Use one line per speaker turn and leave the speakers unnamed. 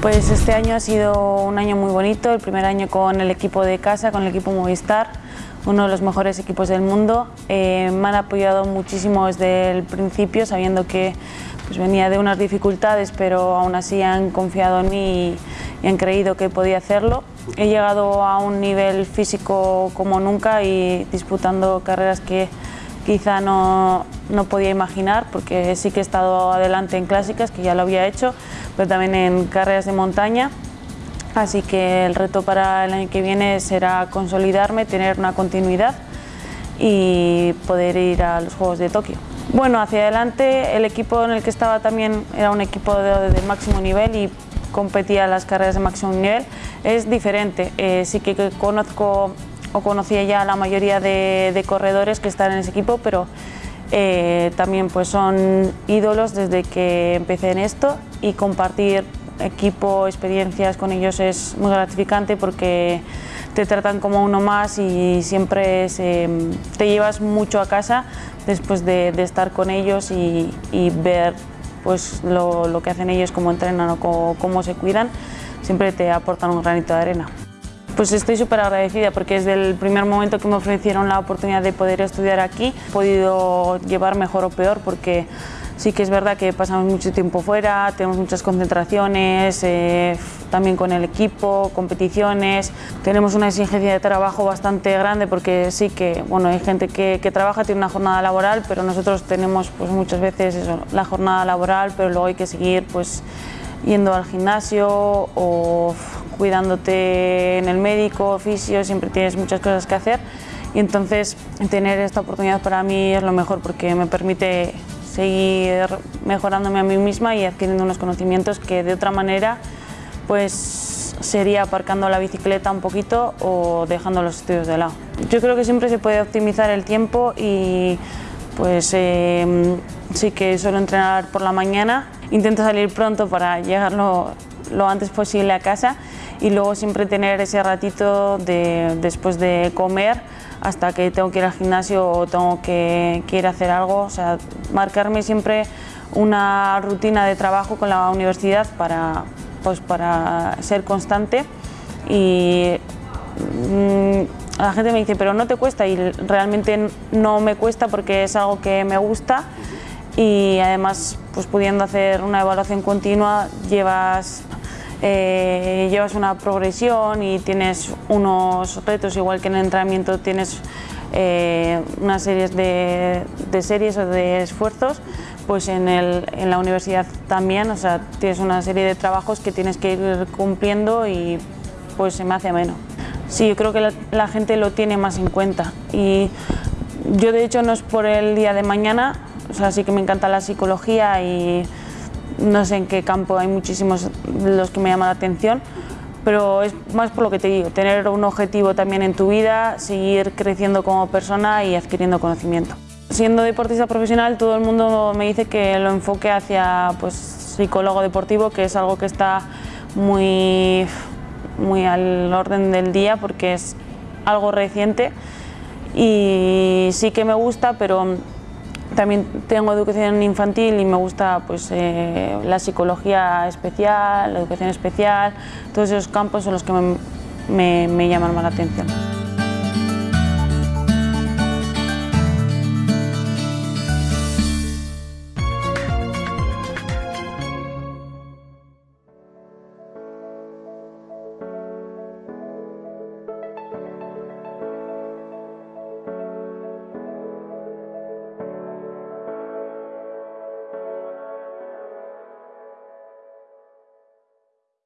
Pues este año ha sido un año muy bonito, el primer año con el equipo de casa, con el equipo Movistar, uno de los mejores equipos del mundo. Eh, me han apoyado muchísimo desde el principio, sabiendo que pues, venía de unas dificultades, pero aún así han confiado en mí y, han creído que podía hacerlo. He llegado a un nivel físico como nunca y disputando carreras que quizá no, no podía imaginar, porque sí que he estado adelante en clásicas, que ya lo había hecho, pero también en carreras de montaña. Así que el reto para el año que viene será consolidarme, tener una continuidad y poder ir a los Juegos de Tokio. Bueno, hacia adelante el equipo en el que estaba también era un equipo de, máximo nivel y competía las carreras de máximo nivel. Es diferente, eh, sí que conozco o conocía ya la mayoría de, de corredores que están en ese equipo, pero eh, también pues son ídolos desde que empecé en esto y compartir equipo, experiencias con ellos es muy gratificante porque te tratan como uno más y siempre te llevas mucho a casa después de, estar con ellos y, ver pues, lo, que hacen ellos, cómo entrenan o cómo se cuidan, siempre te aportan un granito de arena. Pues estoy súper agradecida porque desde el primer momento que me ofrecieron la oportunidad de poder estudiar aquí he podido llevar mejor o peor porque sí que es verdad que pasamos mucho tiempo fuera, tenemos muchas concentraciones, eh, también con el equipo, competiciones, tenemos una exigencia de trabajo bastante grande porque sí que bueno, hay gente que, trabaja, tiene una jornada laboral, pero nosotros tenemos pues, muchas veces la jornada laboral, pero luego hay que seguir pues, yendo al gimnasio o cuidándote en el médico, oficio, siempre tienes muchas cosas que hacer y entonces tener esta oportunidad para mí es lo mejor porque me permite seguir mejorándome a mí misma y adquiriendo unos conocimientos que de otra manera pues sería aparcando la bicicleta un poquito o dejando los estudios de lado. Yo creo que siempre se puede optimizar el tiempo y pues em, sí que suelo entrenar por la mañana, intento salir pronto para llegar lo, antes posible a casa y luego siempre tener ese ratito de, después de comer hasta que tengo que ir al gimnasio o tengo que, ir a hacer algo, o sea, marcarme siempre una rutina de trabajo con la universidad para, pues, para ser constante y mm, la gente me dice, pero no te cuesta y realmente no me cuesta porque es algo que me gusta y además pues pudiendo hacer una evaluación continua llevas eh, llevas una progresión y tienes unos retos, igual que en el entrenamiento tienes eh, una serie de, series o de esfuerzos, pues en, la universidad también, o sea, tienes una serie de trabajos que tienes que ir cumpliendo y pues se me hace menos. Sí, yo creo que la, la gente lo tiene más en cuenta y yo de hecho no es por el día de mañana, o sea, sí que me encanta la psicología y no sé en qué campo, hay muchísimos los que me llaman la atención, pero es más por lo que te digo, tener un objetivo también en tu vida, seguir creciendo como persona y adquiriendo conocimiento. Siendo deportista profesional, todo el mundo me dice que lo enfoque hacia pues, psicólogo deportivo, que es algo que está muy, muy al orden del día porque es algo reciente y sí que me gusta, pero también tengo educación infantil y me gusta pues, eh, la psicología especial, la educación especial, todos esos campos son los que me, me llaman más la atención.